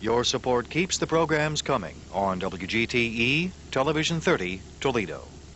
Your support keeps the programs coming on WGTE Television 30, Toledo.